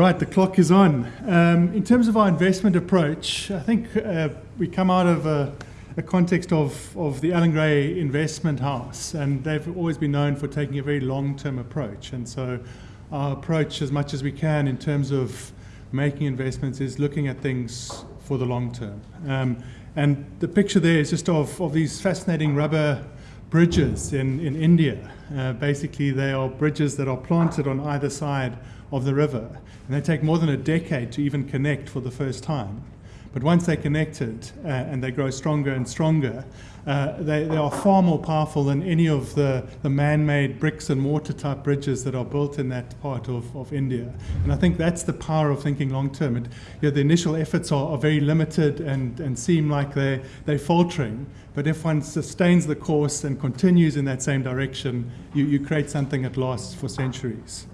Right, the clock is on. Um, in terms of our investment approach, I think uh, we come out of a, a, context of, of the Allan Gray Investment House, and they've always been known for taking a very long term approach. And so, our approach, as much as we can, in terms of making investments, is looking at things for the long term. Um, and the picture there is just of, of these fascinating rubber bridges in, in India. Uh, basically, they are bridges that are planted on either side of the river, and they take more than a decade to even connect for the first time. But once they're connected uh, and they grow stronger and stronger, uh, they, they, are far more powerful than any of the, the man made bricks and mortar type bridges that are built in that part of, of India. And I think that's the power of thinking long term. You know, the initial efforts are, are very limited and, and seem like they're, they're faltering. But if one sustains the course and continues in that same direction, you, you create something that lasts for centuries.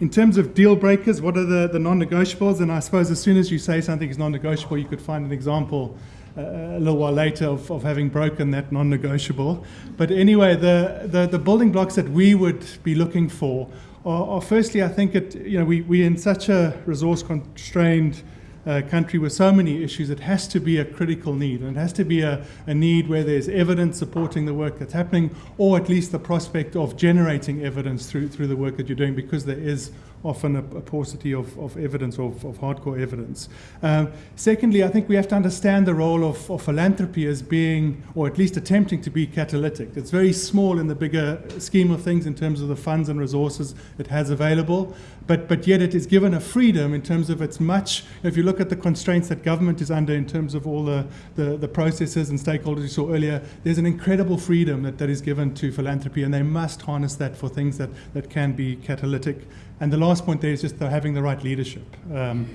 In terms of deal breakers, what are the, the non negotiables? And I suppose as soon as you say something is non negotiable, you could find an example uh, a little while later of, of having broken that non negotiable. But anyway, the, the, the, building blocks that we would be looking for are, are firstly, I think, it, you know, we, we're in such a resource constrained uh, country with so many issues, it has to be a critical need. And it has to be a, a need where there's evidence supporting the work that's happening, or at least the prospect of generating evidence through, through the work that you're doing, because there is often a, a paucity of, of evidence, of, of hardcore evidence. Um, secondly, I think we have to understand the role of, of philanthropy as being, or at least attempting to be catalytic. It's very small in the bigger scheme of things in terms of the funds and resources it has available, but, but yet it is given a freedom in terms of its much, if you look at the constraints that government is under in terms of all the, the, the processes and stakeholders you saw earlier, there's an incredible freedom that, that is given to philanthropy, and they must harness that for things that, that can be catalytic. And the last point there is just the, having the right leadership. Um,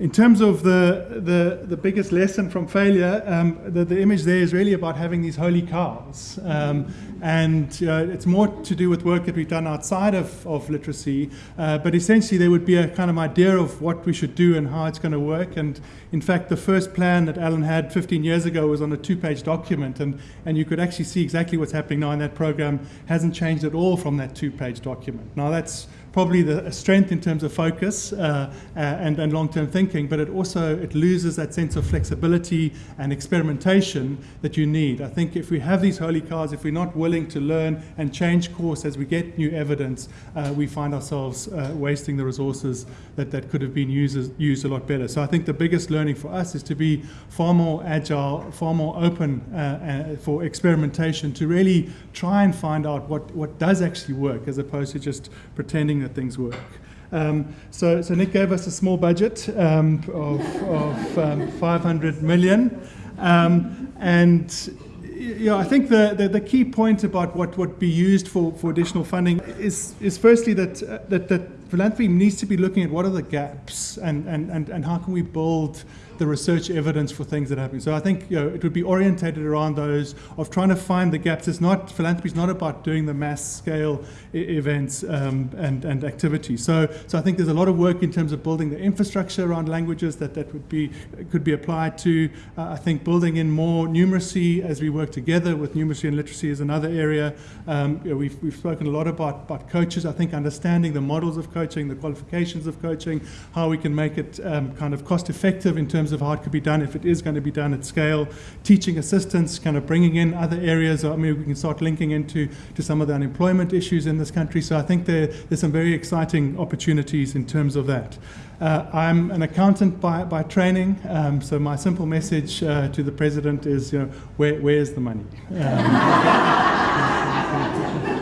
in terms of the, the, the biggest lesson from failure, um, the, the image there is really about having these holy cows. Um, and uh, it's more to do with work that we've done outside of, of literacy. Uh, but essentially, there would be a kind of idea of what we should do and how it's going to work. And in fact, the first plan that Allan had 15 years ago was on a two page document. And, and you could actually see exactly what's happening now in that program hasn't changed at all from that two page document. Now, that's probably the strength in terms of focus uh, uh, and, and long-term thinking, but it also it loses that sense of flexibility and experimentation that you need. I think if we have these holy cars, if we're not willing to learn and change course as we get new evidence, uh, we find ourselves uh, wasting the resources that, that could have been used, used a lot better. So I think the biggest learning for us is to be far more agile, far more open uh, uh, for experimentation, to really try and find out what, what does actually work as opposed to just pretending that things work. Um, so, so Nick gave us a small budget um, of, of um, 500 million. Um, and know, I think the, the, the, key point about what would be used for, for additional funding is, is firstly that, uh, that, that philanthropy needs to be looking at what are the gaps and, and, and, and how can we build the research evidence for things that happen. So I think you know, it would be orientated around those of trying to find the gaps. It's not philanthropy is not about doing the mass scale events um, and and activities. So so I think there's a lot of work in terms of building the infrastructure around languages that that would be could be applied to. Uh, I think building in more numeracy as we work together with numeracy and literacy is another area. Um, you know, we've we've spoken a lot about about coaches. I think understanding the models of coaching, the qualifications of coaching, how we can make it um, kind of cost effective in terms of how it could be done if it is going to be done at scale. Teaching assistants, kind of bringing in other areas. I mean, we can start linking into to some of the unemployment issues in this country. So I think there, there's some very exciting opportunities in terms of that. Uh, I'm an accountant by, by training, um, so my simple message uh, to the president is, you know, where, where's the money? Um,